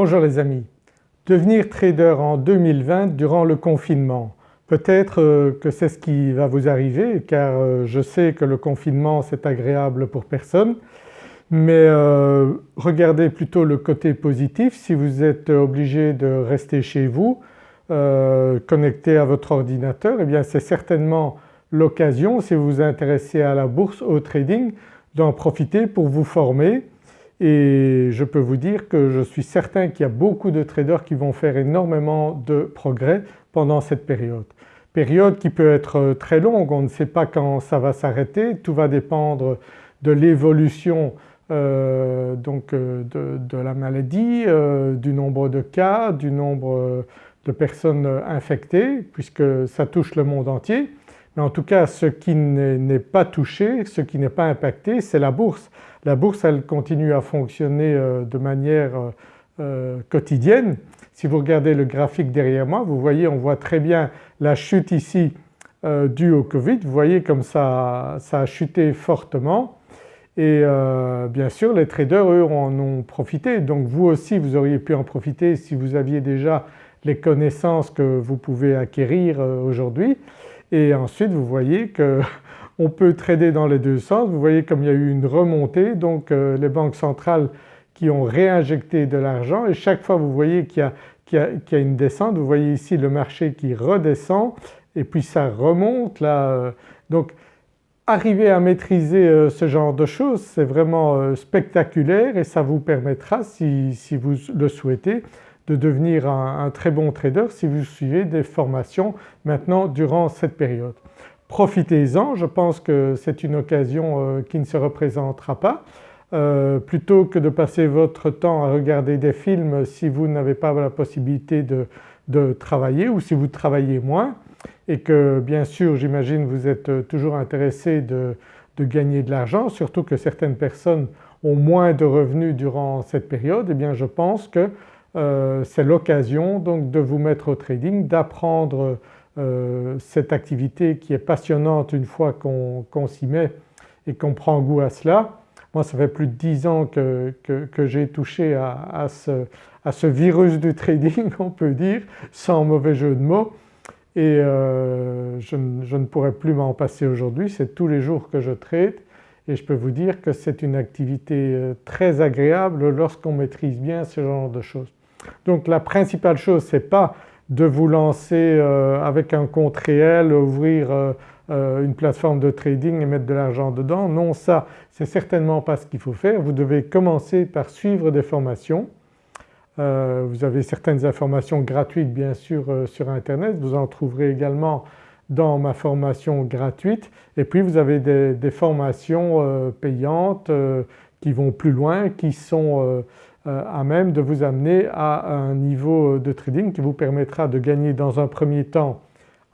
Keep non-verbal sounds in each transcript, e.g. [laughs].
Bonjour les amis. Devenir trader en 2020 durant le confinement. Peut-être euh, que c'est ce qui va vous arriver car euh, je sais que le confinement c'est agréable pour personne mais euh, regardez plutôt le côté positif si vous êtes obligé de rester chez vous connecté à votre ordinateur et eh bien c'est certainement l'occasion si vous vous intéressez à la bourse, au trading d'en profiter pour vous former et je peux vous dire que je suis certain qu'il y a beaucoup de traders qui vont faire énormément de progrès pendant cette période. Période qui peut être très longue, on ne sait pas quand ça va s'arrêter, tout va dépendre de l'évolution euh, donc euh, de, la maladie, euh, du nombre de cas, du nombre de personnes infectées puisque ça touche le monde entier. Mais en tout cas ce qui n'est pas touché, ce qui n'est pas impacté c'est la bourse. La bourse elle continue à fonctionner euh, de manière euh, euh, quotidienne. Si vous regardez le graphique derrière moi vous voyez on voit très bien la chute ici due au Covid. Vous voyez comme ça, ça a chuté fortement et bien sûr les traders eux en ont profité donc vous aussi vous auriez pu en profiter si vous aviez déjà les connaissances que vous pouvez acquérir aujourd'hui et ensuite vous voyez que [laughs] on peut trader dans les deux sens. Vous voyez comme il y a eu une remontée donc euh, les banques centrales qui ont réinjecté de l'argent et chaque fois vous voyez qu'il y, a une descente, vous voyez ici le marché qui redescend et puis ça remonte là. Euh. donc arriver à maîtriser euh, ce genre de choses c'est vraiment spectaculaire et ça vous permettra si, vous le souhaitez de devenir un très bon trader si vous suivez des formations maintenant durant cette période profitez-en, je pense que c'est une occasion euh, qui ne se représentera pas. Euh, plutôt que de passer votre temps à regarder des films si vous n'avez pas la possibilité de, travailler ou si vous travaillez moins et que bien sûr j'imagine vous êtes toujours intéressé de, gagner de l'argent surtout que certaines personnes ont moins de revenus durant cette période et eh bien je pense que euh, c'est l'occasion donc de vous mettre au trading, d'apprendre euh, cette activité qui est passionnante une fois qu'on s'y met et qu'on prend goût à cela. Moi ça fait plus de 10 ans que, j'ai touché à, ce, virus du trading [laughs] on peut dire sans mauvais jeu de mots et euh, je, ne pourrais plus m'en passer aujourd'hui, c'est tous les jours que je trade et je peux vous dire que c'est une activité très agréable lorsqu'on maîtrise bien ce genre de choses. Donc la principale chose c'est pas de vous lancer euh, avec un compte réel, ouvrir euh, euh, une plateforme de trading et mettre de l'argent dedans. Non ça c'est certainement pas ce qu'il faut faire. Vous devez commencer par suivre des formations. vous avez certaines informations gratuites bien sûr sur internet, vous en trouverez également dans ma formation gratuite et puis vous avez des formations payantes qui vont plus loin, qui sont à même de vous amener à un niveau de trading qui vous permettra de gagner dans un premier temps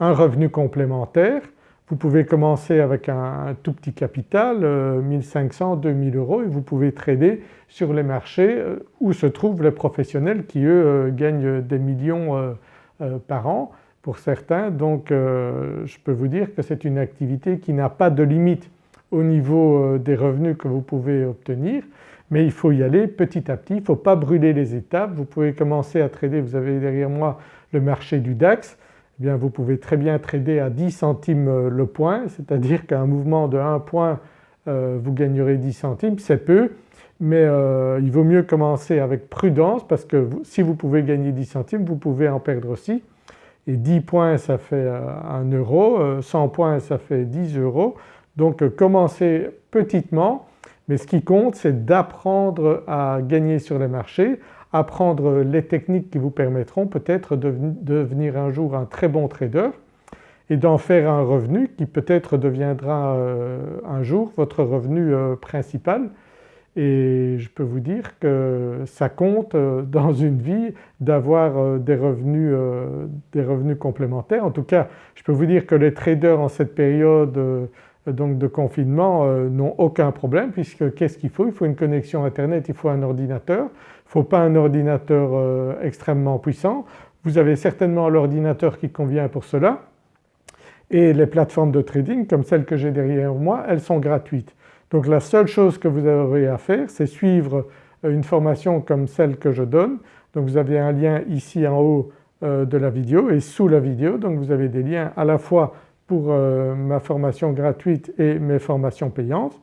un revenu complémentaire. Vous pouvez commencer avec un, tout petit capital, 1500, euh, 2000 euros et vous pouvez trader sur les marchés euh, où se trouvent les professionnels qui eux gagnent des millions par an pour certains. Donc je peux vous dire que c'est une activité qui n'a pas de limite au niveau des revenus que vous pouvez obtenir mais il faut y aller petit à petit, il ne faut pas brûler les étapes. Vous pouvez commencer à trader, vous avez derrière moi le marché du DAX, eh bien vous pouvez très bien trader à 10 centimes euh, le point, c'est-à-dire qu'un mouvement de 1 point euh, vous gagnerez 10 centimes, c'est peu. Mais euh, il vaut mieux commencer avec prudence parce que si vous pouvez gagner 10 centimes vous pouvez en perdre aussi. Et 10 points ça fait 1 euro, 100 points ça fait 10 euros. Donc commencez petitement mais ce qui compte c'est d'apprendre à gagner sur les marchés, apprendre les techniques qui vous permettront peut-être de devenir un jour un très bon trader et d'en faire un revenu qui peut-être deviendra euh, un jour votre revenu euh, principal et je peux vous dire que ça compte euh, [laughs] dans une vie d'avoir des revenus, des revenus complémentaires. En tout cas je peux vous dire que les traders en cette période donc de confinement euh, n'ont aucun problème puisque qu'est-ce qu'il faut? Il faut une connexion internet, il faut un ordinateur, il ne faut pas un ordinateur euh, extrêmement puissant. Vous avez certainement l'ordinateur qui convient pour cela et les plateformes de trading comme celles que j'ai derrière moi elles sont gratuites. Donc la seule chose que vous aurez à faire c'est suivre une formation comme celle que je donne. Donc vous avez un lien ici en haut de la vidéo et sous la vidéo donc vous avez des liens à la fois pour ma formation gratuite et mes formations payantes.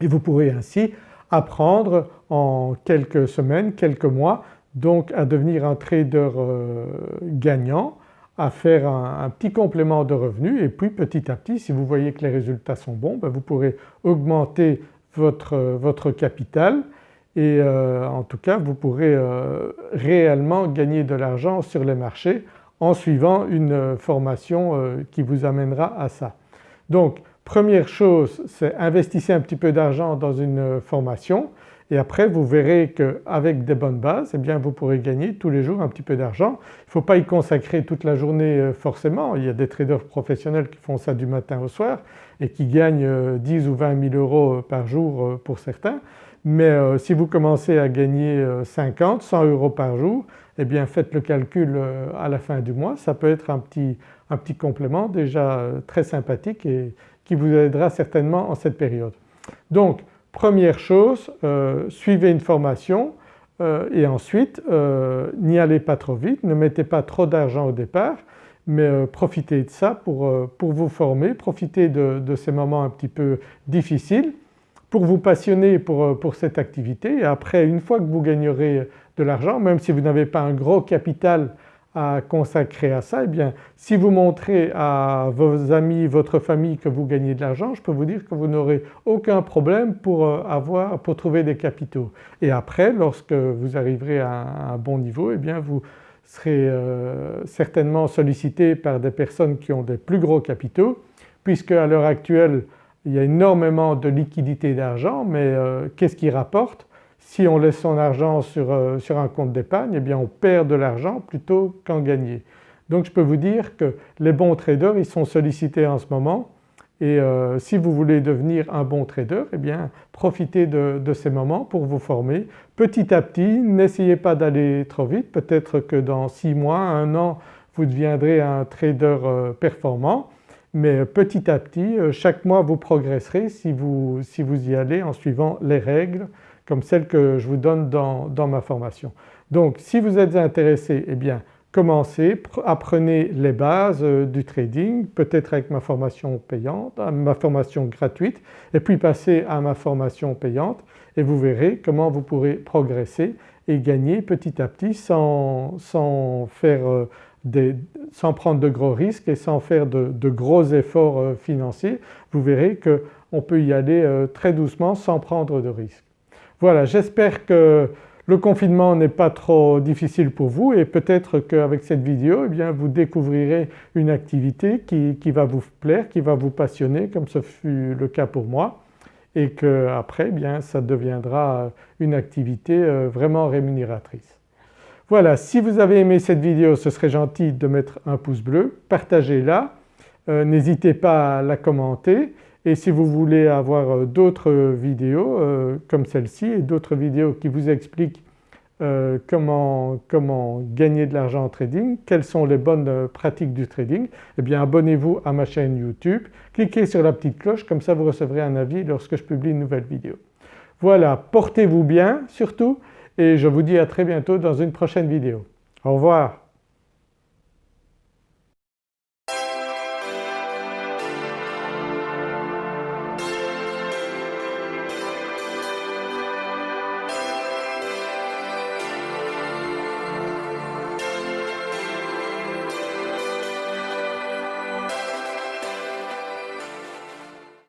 Et vous pourrez ainsi apprendre en quelques semaines, quelques mois donc à devenir un trader euh, gagnant, à faire un, petit complément de revenus. Et puis petit à petit si vous voyez que les résultats sont bons ben, vous pourrez augmenter votre, votre capital. Et euh, en tout cas vous pourrez euh, réellement gagner de l'argent sur les marchés en suivant une formation qui vous amènera à ça. Donc première chose c'est investissez un petit peu d'argent dans une formation et après vous verrez qu'avec des bonnes bases eh bien vous pourrez gagner tous les jours un petit peu d'argent. Il ne faut pas y consacrer toute la journée euh, forcément, il y a des traders professionnels qui font ça du matin au soir et qui gagnent 10 euh, ou 20 000 euros euh, par jour pour certains. Mais si vous commencez à gagner 50, 100 euros par jour eh bien faites le calcul à la fin du mois, ça peut être un petit, un petit complément déjà très sympathique et qui vous aidera certainement en cette période. Donc Première chose, euh, suivez une formation euh, et ensuite euh, n'y allez pas trop vite, ne mettez pas trop d'argent au départ mais profitez de ça pour, pour, vous former, profitez de, de, ces moments un petit peu difficiles pour vous passionner pour, pour cette activité et après une fois que vous gagnerez de l'argent, même si vous n'avez pas un gros capital à consacrer à ça, eh bien si vous montrez à vos amis, votre famille que vous gagnez de l'argent, je peux vous dire que vous n'aurez aucun problème pour, euh, avoir, pour trouver des capitaux. Et après lorsque vous arriverez à un bon niveau, eh bien vous serez euh, certainement sollicité par des personnes qui ont des plus gros capitaux puisque à l'heure actuelle il y a énormément de liquidités d'argent mais euh, qu'est-ce qui rapporte? Si on laisse son argent sur, euh, sur un compte d'épargne eh bien on perd de l'argent plutôt qu'en gagner. Donc je peux vous dire que les bons traders ils sont sollicités en ce moment. Et euh, si vous voulez devenir un bon trader eh bien profitez de, ces moments pour vous former. Petit à petit, n'essayez pas d'aller trop vite, peut-être que dans six mois, un an vous deviendrez un trader performant mais petit à petit chaque mois vous progresserez si vous, si vous y allez en suivant les règles comme celle que je vous donne dans, ma formation. Donc si vous êtes intéressé, eh bien commencez, apprenez les bases euh, du trading, peut-être avec ma formation payante, ma formation gratuite et puis passez à ma formation payante et vous verrez comment vous pourrez progresser et gagner petit à petit sans, faire euh, sans prendre de gros risques et sans faire de, gros efforts euh, financiers. Vous verrez qu'on peut y aller très doucement sans prendre de risques. Voilà j'espère que le confinement n'est pas trop difficile pour vous et peut-être qu'avec cette vidéo eh bien, vous découvrirez une activité qui, va vous plaire, qui va vous passionner comme ce fut le cas pour moi et qu'après eh ça deviendra une activité euh, vraiment rémunératrice. Voilà si vous avez aimé cette vidéo ce serait gentil de mettre un pouce bleu, partagez-la, euh, n'hésitez pas à la commenter et si vous voulez avoir euh, d'autres vidéos euh, comme celle-ci et d'autres vidéos qui vous expliquent comment, comment, gagner de l'argent en trading, quelles sont les bonnes pratiques du trading, eh bien abonnez-vous à ma chaîne YouTube, cliquez sur la petite cloche comme ça vous recevrez un avis lorsque je publie une nouvelle vidéo. Voilà, portez-vous bien surtout et je vous dis à très bientôt dans une prochaine vidéo. Au revoir.